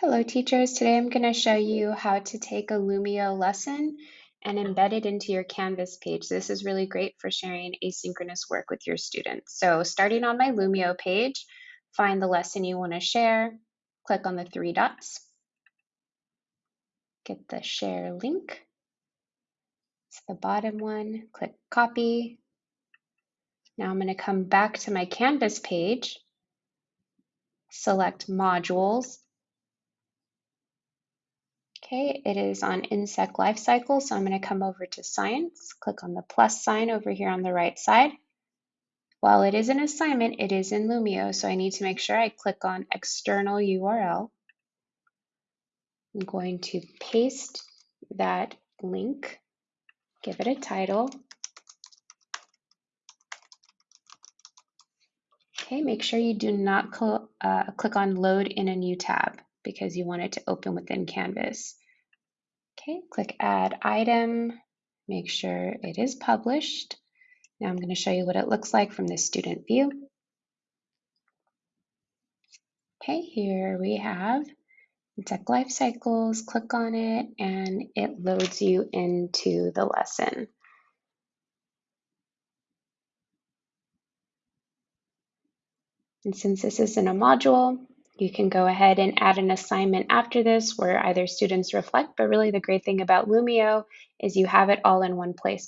Hello teachers, today I'm going to show you how to take a Lumio lesson and embed it into your Canvas page. This is really great for sharing asynchronous work with your students. So starting on my Lumio page, find the lesson you want to share, click on the three dots, get the share link. It's the bottom one, click copy. Now I'm going to come back to my Canvas page, select modules, Okay, it is on insect life cycle, so I'm going to come over to science, click on the plus sign over here on the right side. While it is an assignment, it is in Lumio, so I need to make sure I click on external URL. I'm going to paste that link, give it a title. Okay, make sure you do not cl uh, click on load in a new tab because you want it to open within Canvas. Okay, click add item, make sure it is published. Now I'm going to show you what it looks like from the student view. Okay, here we have Tech Life Cycles, click on it and it loads you into the lesson. And since this isn't a module, you can go ahead and add an assignment after this where either students reflect, but really the great thing about Lumio is you have it all in one place.